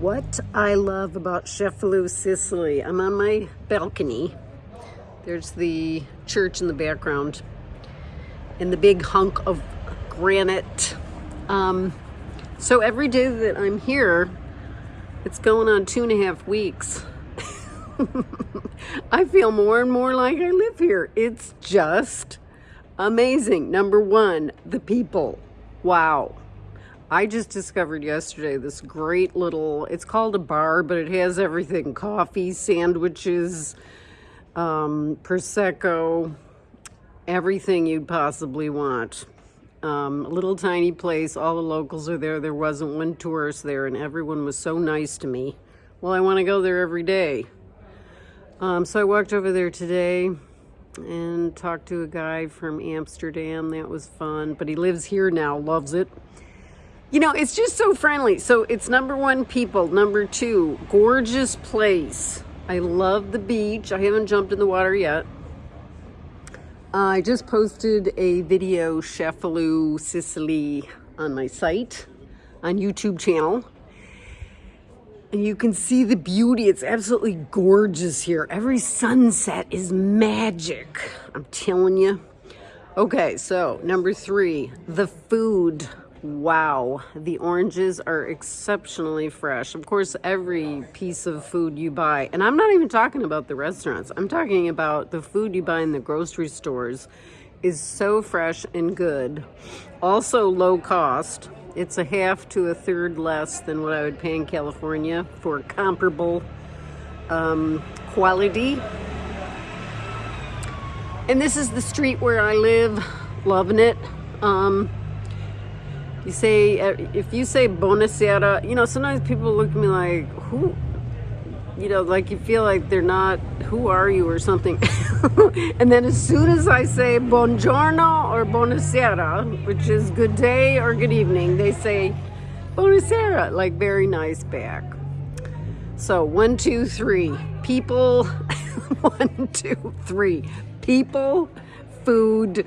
what I love about Cefalù, Sicily. I'm on my balcony. There's the church in the background and the big hunk of granite. Um, so every day that I'm here, it's going on two and a half weeks. I feel more and more like I live here. It's just amazing. Number one, the people. Wow. I just discovered yesterday this great little, it's called a bar, but it has everything. Coffee, sandwiches, um, Prosecco, everything you'd possibly want. Um, a little tiny place, all the locals are there. There wasn't one tourist there and everyone was so nice to me. Well, I want to go there every day. Um, so I walked over there today and talked to a guy from Amsterdam. That was fun, but he lives here now, loves it. You know, it's just so friendly. So it's number one, people. Number two, gorgeous place. I love the beach. I haven't jumped in the water yet. I just posted a video, Cefalù, Sicily, on my site, on YouTube channel. And you can see the beauty. It's absolutely gorgeous here. Every sunset is magic. I'm telling you. Okay, so number three, the food. Wow, the oranges are exceptionally fresh. Of course, every piece of food you buy, and I'm not even talking about the restaurants, I'm talking about the food you buy in the grocery stores is so fresh and good. Also low cost. It's a half to a third less than what I would pay in California for comparable um, quality. And this is the street where I live, loving it. Um, you say, uh, if you say Buonasera, you know, sometimes people look at me like, who, you know, like you feel like they're not, who are you or something. and then as soon as I say Buongiorno or Buonasera, which is good day or good evening, they say Buonasera, like very nice back. So one, two, three. People, one, two, three. People, food,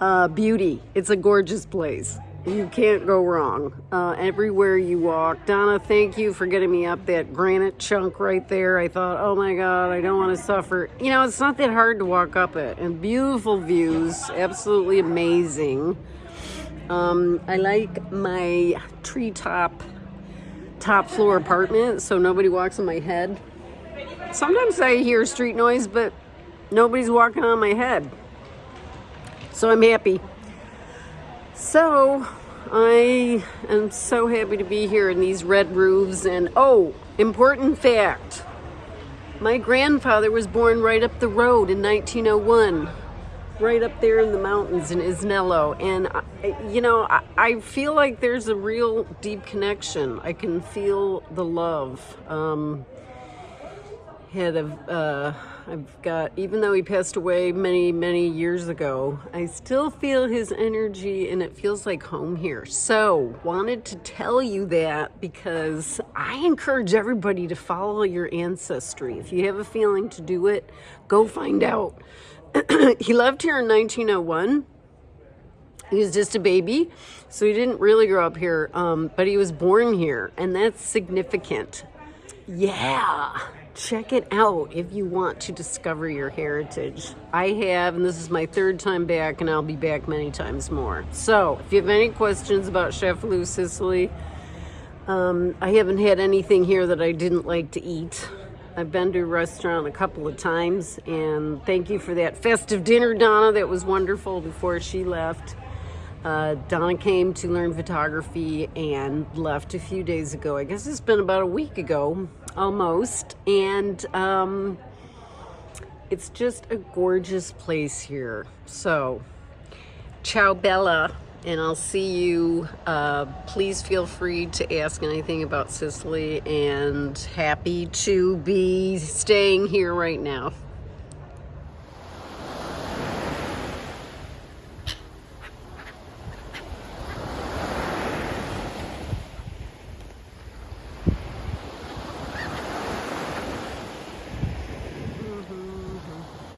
uh, beauty. It's a gorgeous place you can't go wrong uh, everywhere you walk. Donna, thank you for getting me up that granite chunk right there. I thought, oh my God, I don't want to suffer. You know, it's not that hard to walk up it. And beautiful views, absolutely amazing. Um, I like my treetop top floor apartment so nobody walks on my head. Sometimes I hear street noise, but nobody's walking on my head. So I'm happy. So I am so happy to be here in these red roofs and oh, important fact. My grandfather was born right up the road in 1901, right up there in the mountains in Isnello. And, I, you know, I, I, feel like there's a real deep connection. I can feel the love. Um, had a, uh, I've got, even though he passed away many, many years ago, I still feel his energy and it feels like home here. So wanted to tell you that because I encourage everybody to follow your ancestry. If you have a feeling to do it, go find out. he left here in 1901. He was just a baby, so he didn't really grow up here, um, but he was born here, and that's significant. Yeah check it out if you want to discover your heritage. I have, and this is my third time back, and I'll be back many times more. So, if you have any questions about Cefalù, Sicily, um, I haven't had anything here that I didn't like to eat. I've been to a restaurant a couple of times, and thank you for that festive dinner, Donna. That was wonderful before she left. Uh, Donna came to learn photography and left a few days ago. I guess it's been about a week ago, almost. And um, it's just a gorgeous place here. So, ciao Bella, and I'll see you. Uh, please feel free to ask anything about Sicily and happy to be staying here right now.